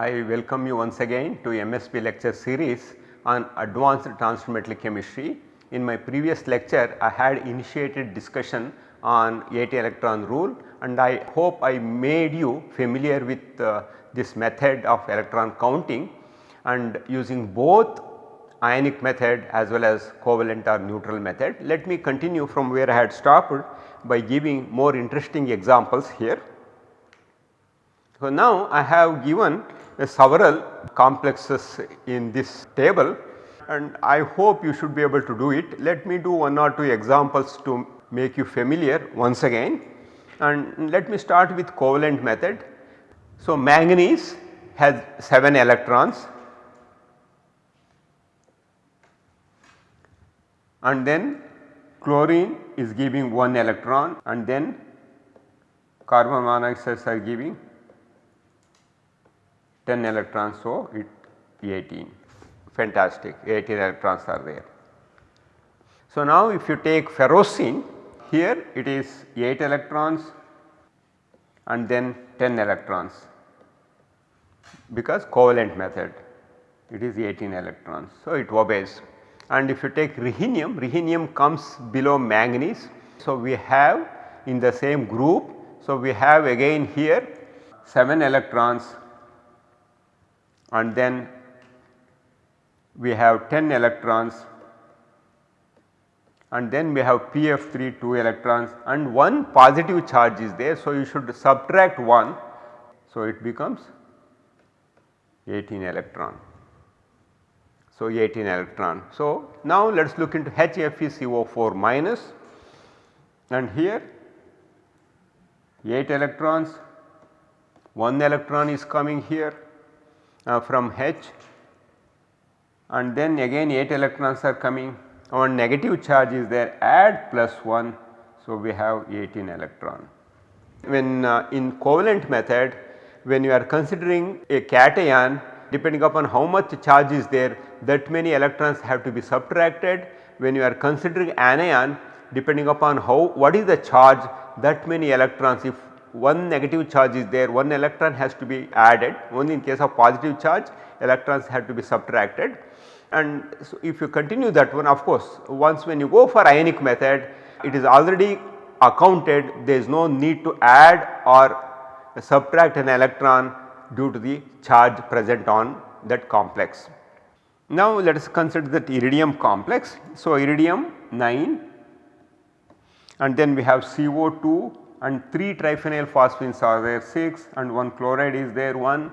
I welcome you once again to MSP lecture series on advanced transition metal chemistry. In my previous lecture I had initiated discussion on 80 electron rule and I hope I made you familiar with uh, this method of electron counting and using both ionic method as well as covalent or neutral method. Let me continue from where I had stopped by giving more interesting examples here. So, now I have given Uh, several complexes in this table and I hope you should be able to do it. Let me do one or two examples to make you familiar once again and let me start with covalent method. So, manganese has 7 electrons and then chlorine is giving 1 electron and then carbon monoxides are giving 10 electrons. So, it 18 fantastic 18 electrons are there. So, now if you take ferrocene here it is 8 electrons and then 10 electrons because covalent method it is 18 electrons. So, it obeys and if you take rhenium, rhenium comes below manganese. So, we have in the same group. So, we have again here 7 electrons and then we have 10 electrons and then we have PF3 2 electrons and one positive charge is there. So, you should subtract 1. So, it becomes 18 electron. So, 18 electron. So, now let us look into HFeCO4 minus and here 8 electrons, 1 electron is coming here from H and then again 8 electrons are coming one negative charge is there add plus 1. So, we have 18 electron. When uh, in covalent method when you are considering a cation depending upon how much charge is there that many electrons have to be subtracted. When you are considering anion depending upon how what is the charge that many electrons if one negative charge is there one electron has to be added only in case of positive charge electrons have to be subtracted and so if you continue that one of course once when you go for ionic method it is already accounted there is no need to add or subtract an electron due to the charge present on that complex. Now let us consider that iridium complex. So iridium 9 and then we have CO2 and 3 triphenyl phosphines are there 6 and 1 chloride is there 1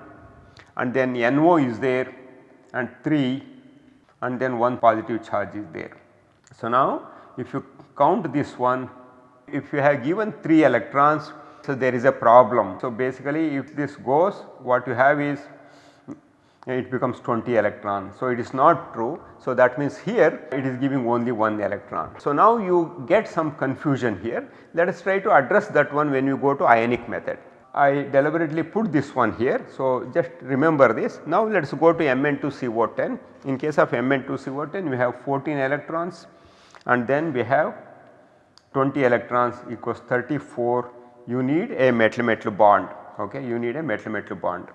and then NO is there and 3 and then 1 positive charge is there. So now if you count this one if you have given 3 electrons so there is a problem. So basically if this goes what you have is it becomes 20 electron. So it is not true. So that means here it is giving only 1 electron. So now you get some confusion here. Let us try to address that one when you go to ionic method. I deliberately put this one here. So just remember this. Now let us go to Mn2CO10. In case of Mn2CO10 we have 14 electrons and then we have 20 electrons equals 34 you need a metal metal bond okay you need a metal metal bond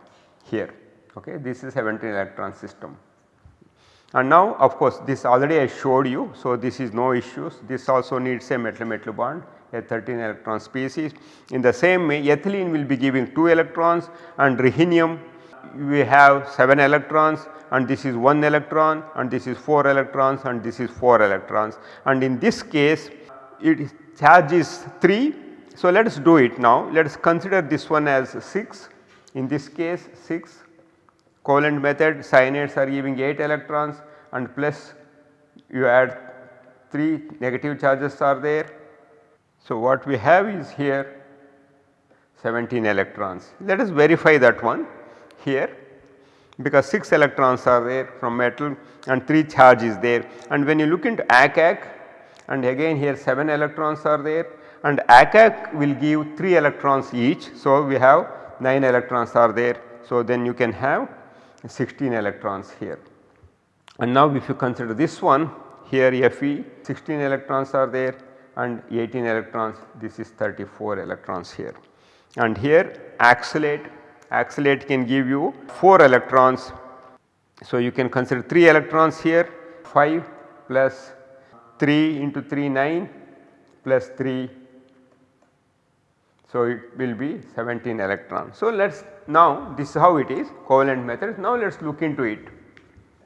here okay this is 17 electron system. And now of course this already I showed you so this is no issues this also needs a metal metal bond a 13 electron species. In the same way ethylene will be giving 2 electrons and rhenium we have 7 electrons and this is 1 electron and this is 4 electrons and this is 4 electrons and in this case it charge is 3. So, let us do it now let us consider this one as 6 in this case 6 covalent method cyanides are giving 8 electrons and plus you add 3 negative charges are there. So, what we have is here 17 electrons. Let us verify that one here because 6 electrons are there from metal and 3 charge is there and when you look into ACAC and again here 7 electrons are there and ACAC will give 3 electrons each. So, we have 9 electrons are there. So, then you can have 16 electrons here. And now if you consider this one here Fe 16 electrons are there and 18 electrons this is 34 electrons here. And here oxalate, oxalate can give you 4 electrons. So, you can consider 3 electrons here 5 plus 3 into 3 9 plus 3 so, it will be 17 electrons. So, let us now this is how it is covalent method. Now, let us look into it.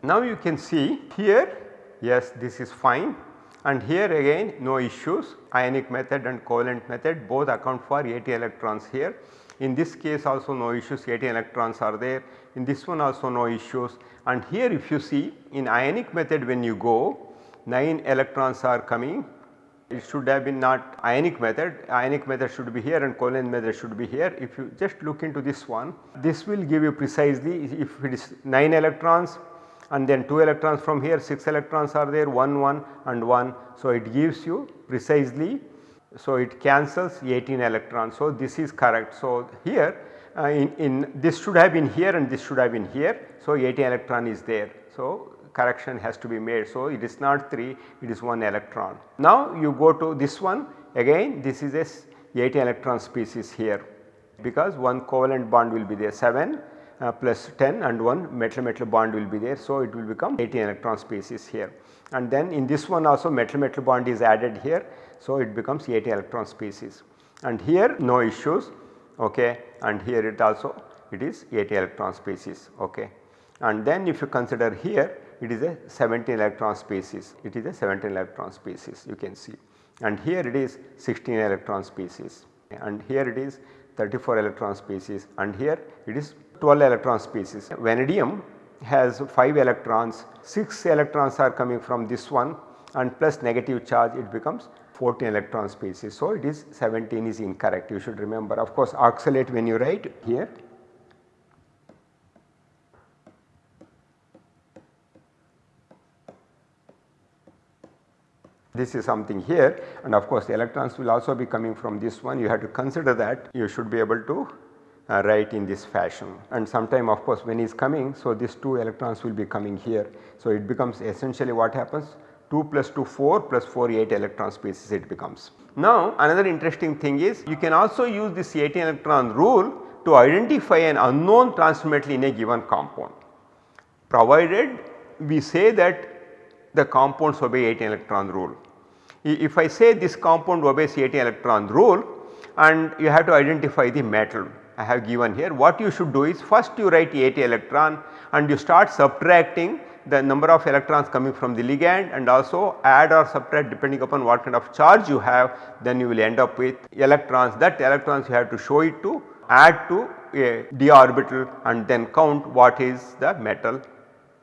Now, you can see here yes this is fine and here again no issues ionic method and covalent method both account for 80 electrons here. In this case also no issues 80 electrons are there in this one also no issues and here if you see in ionic method when you go 9 electrons are coming it should have been not ionic method, ionic method should be here and covalent method should be here. If you just look into this one, this will give you precisely if it is 9 electrons and then 2 electrons from here 6 electrons are there 1 1 and 1. So, it gives you precisely so it cancels 18 electrons. So, this is correct. So, here uh, in, in this should have been here and this should have been here. So, 18 electron is there. So, correction has to be made. So, it is not 3 it is 1 electron. Now, you go to this one again this is a 80 electron species here because one covalent bond will be there 7 uh, plus 10 and one metal metal bond will be there. So, it will become 18 electron species here and then in this one also metal metal bond is added here. So, it becomes 80 electron species and here no issues okay and here it also it is 80 electron species okay and then if you consider here it is a 17 electron species, it is a 17 electron species you can see. And here it is 16 electron species. And here it is 34 electron species. And here it is 12 electron species. Vanadium has 5 electrons, 6 electrons are coming from this one. And plus negative charge it becomes 14 electron species. So, it is 17 is incorrect. You should remember. Of course oxalate when you write here this is something here. And of course the electrons will also be coming from this one. You have to consider that you should be able to uh, write in this fashion. And sometime of course when he is coming so these 2 electrons will be coming here. So it becomes essentially what happens? 2 plus 2 4 plus 4 8 electron species it becomes. Now another interesting thing is you can also use this 18 electron rule to identify an unknown transition metal in a given compound. Provided we say that the compounds obey 18 electron rule if I say this compound obeys 18 electron rule and you have to identify the metal I have given here. What you should do is first you write 80 electron and you start subtracting the number of electrons coming from the ligand and also add or subtract depending upon what kind of charge you have then you will end up with electrons. That electrons you have to show it to add to a d orbital and then count what is the metal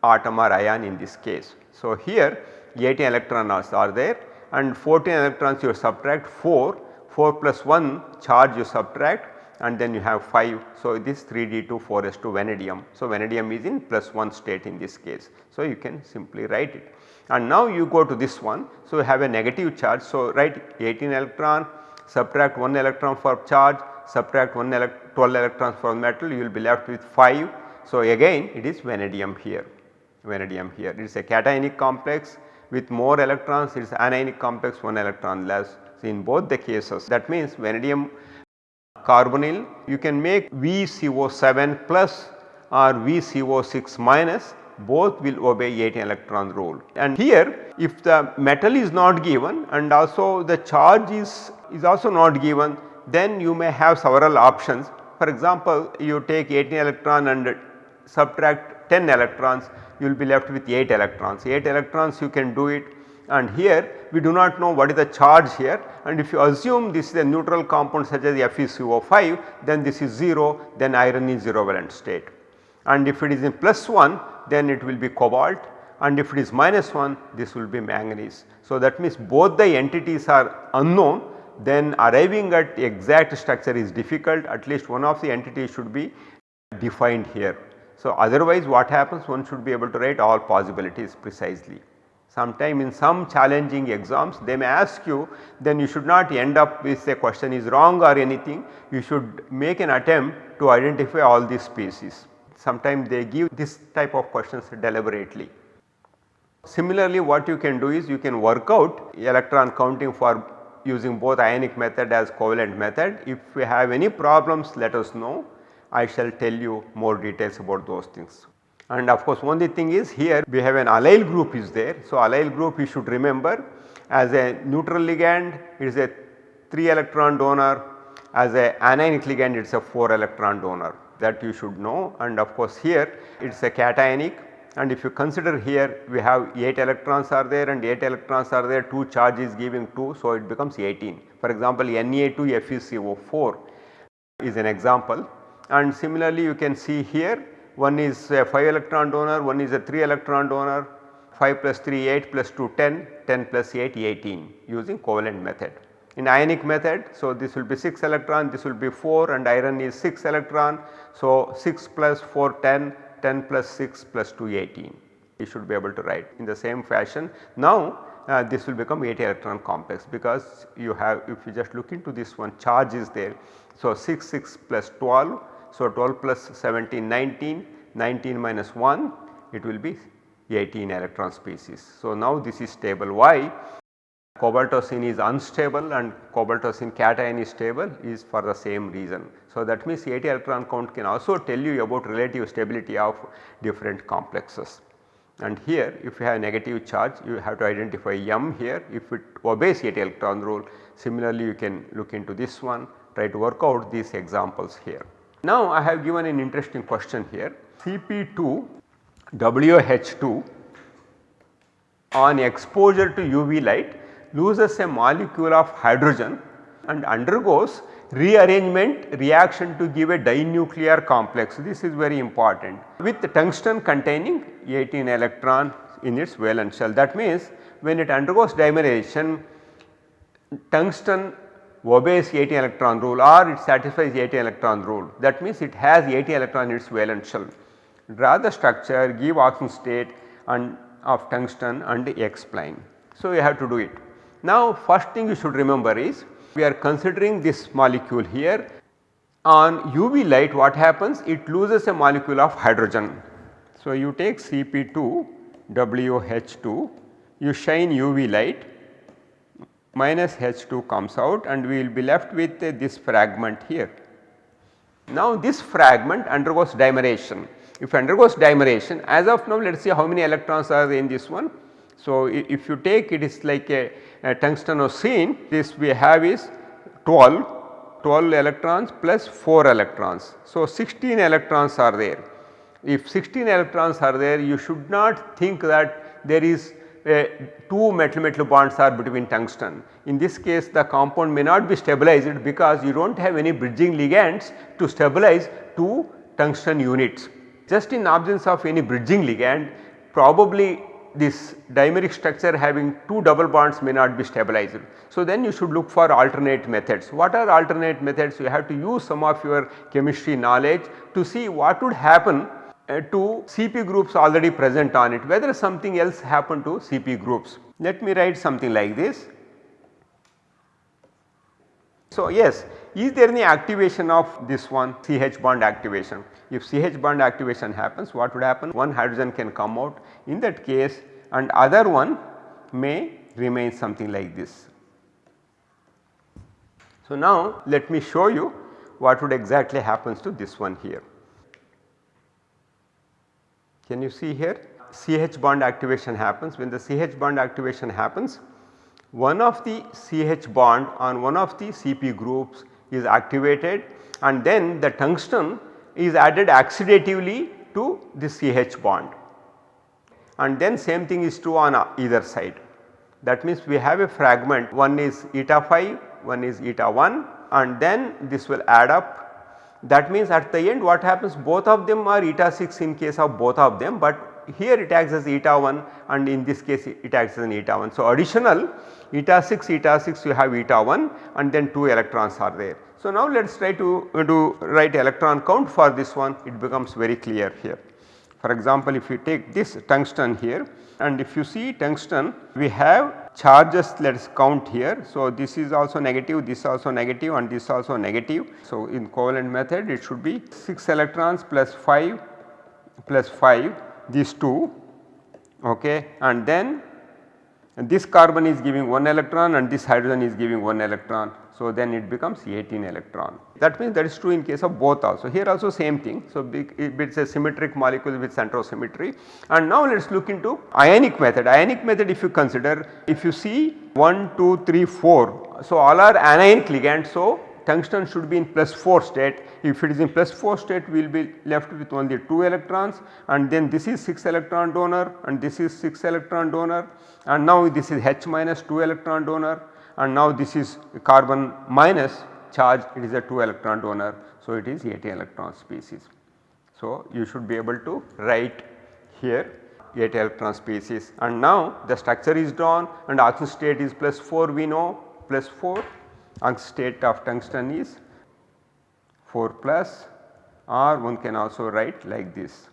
atom or ion in this case. So, here 18 electrons are there and 14 electrons you subtract 4, 4 plus 1 charge you subtract and then you have 5. So, this 3d2 4s2 vanadium. So, vanadium is in plus 1 state in this case. So, you can simply write it and now you go to this one. So, you have a negative charge. So, write 18 electron subtract 1 electron for charge subtract 1 elect 12 electrons for metal you will be left with 5. So, again it is vanadium here vanadium here it is a cationic complex with more electrons it is anionic complex 1 electron less. In both the cases that means vanadium carbonyl you can make VCO7 plus or VCO6 minus both will obey 18 electron rule. And here if the metal is not given and also the charge is, is also not given then you may have several options. For example, you take 18 electron and subtract 10 electrons you will be left with 8 electrons. 8 electrons you can do it and here we do not know what is the charge here and if you assume this is a neutral compound such as FeCO5 then this is 0 then iron is 0 valent state and if it is in plus 1 then it will be cobalt and if it is minus 1 this will be manganese. So, that means both the entities are unknown then arriving at the exact structure is difficult at least one of the entities should be defined here. So, otherwise what happens one should be able to write all possibilities precisely. Sometime in some challenging exams they may ask you then you should not end up with a question is wrong or anything you should make an attempt to identify all these species. Sometimes they give this type of questions deliberately. Similarly what you can do is you can work out electron counting for using both ionic method as covalent method. If we have any problems let us know I shall tell you more details about those things. And of course only thing is here we have an allyl group is there. So, allyl group you should remember as a neutral ligand it is a 3 electron donor as a anionic ligand it is a 4 electron donor that you should know and of course here it is a cationic and if you consider here we have 8 electrons are there and 8 electrons are there 2 charges giving 2 so it becomes 18. For example Na2 FeCO4 is an example and similarly you can see here one is a 5 electron donor, one is a 3 electron donor, 5 plus 3 8 plus 2 10, 10 plus 8 18 using covalent method. In ionic method, so this will be 6 electron, this will be 4 and iron is 6 electron. So, 6 plus 4 10, 10 plus 6 plus 2 18 you should be able to write in the same fashion. Now, uh, this will become 8 electron complex because you have if you just look into this one charge is there. So, 6 6 plus 12 so, 12 plus 17 19, 19 minus 1 it will be 18 electron species. So, now this is stable why cobaltocene is unstable and cobaltocene cation is stable is for the same reason. So, that means 80 electron count can also tell you about relative stability of different complexes. And here if you have negative charge you have to identify M here if it obeys 80 electron rule similarly you can look into this one try to work out these examples here. Now I have given an interesting question here Cp2 WH2 on exposure to UV light loses a molecule of hydrogen and undergoes rearrangement reaction to give a dinuclear complex. This is very important with tungsten containing 18 electron in its valence shell. That means when it undergoes dimerization tungsten obeys 80 electron rule or it satisfies 80 electron rule that means it has 80 electron in its valence shell. Draw the structure give oxidation state and of tungsten and explain. So, you have to do it. Now first thing you should remember is we are considering this molecule here on UV light what happens it loses a molecule of hydrogen. So, you take Cp2 WH2 you shine UV light minus H2 comes out and we will be left with uh, this fragment here. Now this fragment undergoes dimerization. If undergoes dimerization as of now let us see how many electrons are in this one. So if you take it is like a, a tungstenocene this we have is 12, 12 electrons plus 4 electrons. So 16 electrons are there. If 16 electrons are there you should not think that there is two metal metal bonds are between tungsten. In this case the compound may not be stabilized because you do not have any bridging ligands to stabilize two tungsten units. Just in absence of any bridging ligand probably this dimeric structure having two double bonds may not be stabilized. So, then you should look for alternate methods. What are alternate methods? You have to use some of your chemistry knowledge to see what would happen uh, to CP groups already present on it whether something else happen to CP groups. Let me write something like this. So, yes is there any activation of this one CH bond activation? If CH bond activation happens what would happen? One hydrogen can come out in that case and other one may remain something like this. So, now let me show you what would exactly happens to this one here. Can you see here? CH bond activation happens. When the CH bond activation happens one of the CH bond on one of the CP groups is activated and then the tungsten is added oxidatively to the CH bond. And then same thing is true on uh, either side. That means we have a fragment. One is eta 5 one is eta 1 and then this will add up that means at the end what happens both of them are eta 6 in case of both of them, but here it acts as eta 1 and in this case it acts as an eta 1. So, additional eta 6 eta 6 you have eta 1 and then 2 electrons are there. So, now let us try to uh, do write electron count for this one it becomes very clear here. For example, if you take this tungsten here and if you see tungsten we have charges let us count here. So, this is also negative, this also negative and this also negative. So, in covalent method it should be 6 electrons plus 5 plus 5 these 2 okay and then this carbon is giving 1 electron and this hydrogen is giving 1 electron. So, then it becomes 18 electron. That means that is true in case of both also. Here also same thing. So, it is a symmetric molecule with centrosymmetry and now let us look into ionic method. Ionic method if you consider if you see 1, 2, 3, 4. So, all are anionic ligands. So, tungsten should be in plus 4 state. If it is in plus 4 state we will be left with only 2 electrons and then this is 6 electron donor and this is 6 electron donor and now this is H minus 2 electron donor and now this is carbon minus charge it is a 2 electron donor. So, it is 18 electron species. So, you should be able to write here 8 electron species and now the structure is drawn and oxidation state is plus 4 we know plus 4 oxidation state of tungsten is 4 plus or one can also write like this.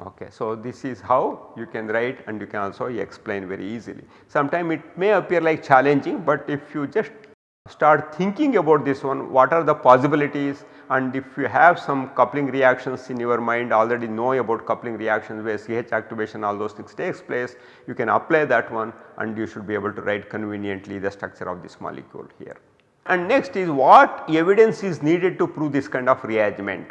Okay. So, this is how you can write and you can also explain very easily. Sometime it may appear like challenging, but if you just start thinking about this one what are the possibilities and if you have some coupling reactions in your mind already know about coupling reactions where CH activation all those things takes place you can apply that one and you should be able to write conveniently the structure of this molecule here. And next is what evidence is needed to prove this kind of rearrangement.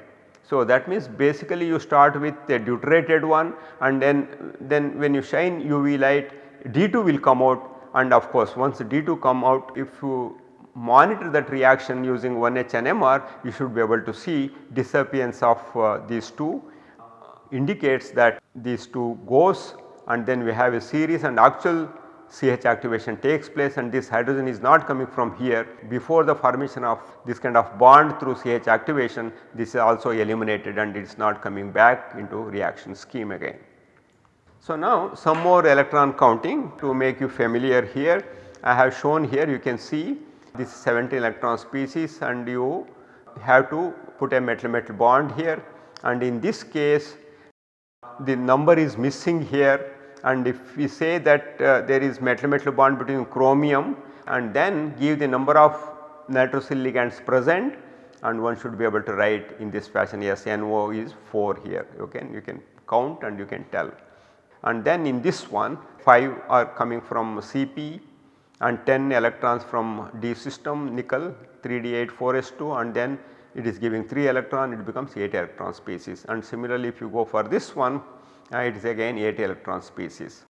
So, that means basically you start with a deuterated one and then, then when you shine UV light D2 will come out. And of course once D2 come out if you monitor that reaction using 1H NMR you should be able to see disappearance of uh, these two indicates that these two goes. And then we have a series and actual CH activation takes place and this hydrogen is not coming from here. Before the formation of this kind of bond through CH activation this is also eliminated and it is not coming back into reaction scheme again. So, now some more electron counting to make you familiar here. I have shown here you can see this 17 electron species and you have to put a metal metal bond here. And in this case the number is missing here and if we say that uh, there is metal metal bond between chromium and then give the number of nitrosyl ligands present and one should be able to write in this fashion yes NO is 4 here can you can count and you can tell. And then in this one 5 are coming from CP and 10 electrons from D system nickel 3D8 4S2 and then it is giving 3 electron it becomes 8 electron species and similarly if you go for this one it is again 8 electron species.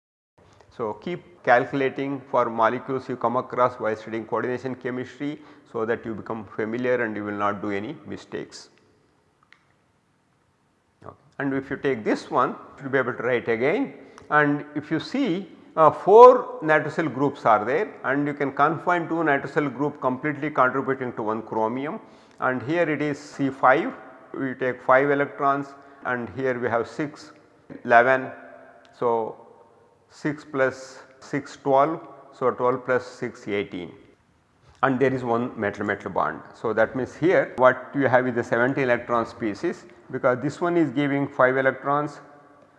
So, keep calculating for molecules you come across while studying coordination chemistry so that you become familiar and you will not do any mistakes. Okay. And if you take this one you will be able to write again and if you see uh, 4 nitrosyl groups are there and you can confine 2 nitrosyl group completely contributing to 1 chromium and here it is C5 we take 5 electrons and here we have 6 11. So, 6 plus 6 12. So, 12 plus 6 18 and there is one metal metal bond. So, that means here what you have is the 70 electron species because this one is giving 5 electrons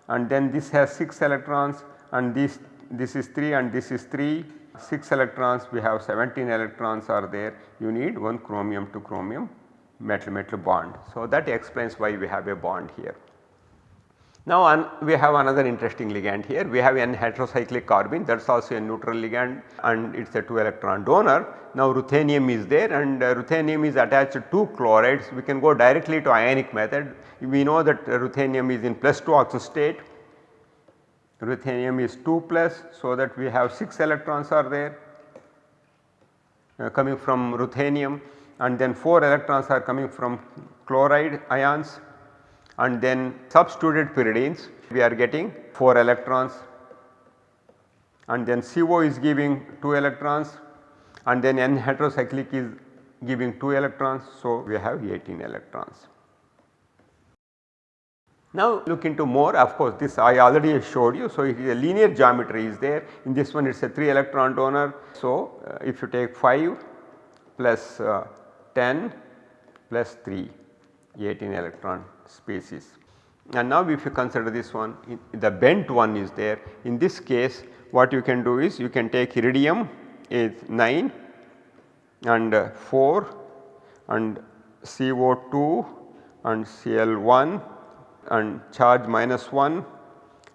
and then this has 6 electrons and this this is 3 and this is 3 6 electrons we have 17 electrons are there you need one chromium to chromium metal metal bond. So, that explains why we have a bond here. Now we have another interesting ligand here. We have n heterocyclic carbene. That is also a neutral ligand and it is a 2 electron donor. Now ruthenium is there and uh, ruthenium is attached to chlorides. We can go directly to ionic method. We know that ruthenium is in plus 2 oxidation state ruthenium is 2 plus so that we have 6 electrons are there uh, coming from ruthenium and then 4 electrons are coming from chloride ions and then substituted pyridines we are getting 4 electrons and then CO is giving 2 electrons and then N heterocyclic is giving 2 electrons. So, we have 18 electrons. Now look into more of course this I already showed you. So, it is a linear geometry is there in this one it is a 3 electron donor. So, uh, if you take 5 plus, uh, 10 plus 3 18 electron species. And now if you consider this one the bent one is there in this case what you can do is you can take iridium is 9 and uh, 4 and CO2 and Cl1 and charge minus 1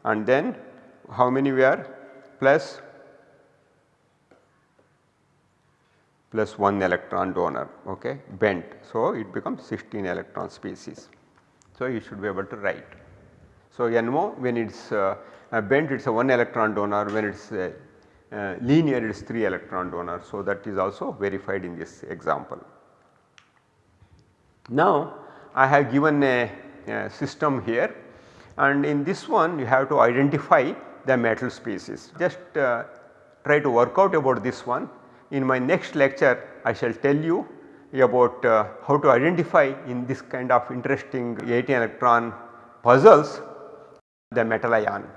and then how many we are plus plus 1 electron donor okay bent. So, it becomes 16 electron species. So, you should be able to write. So, NO when it is uh, bent it is a 1 electron donor when it is uh, uh, linear it is 3 electron donor. So, that is also verified in this example. Now, I have given a, a system here and in this one you have to identify the metal species. Just uh, try to work out about this one. In my next lecture I shall tell you about uh, how to identify in this kind of interesting 18 electron puzzles the metal ion.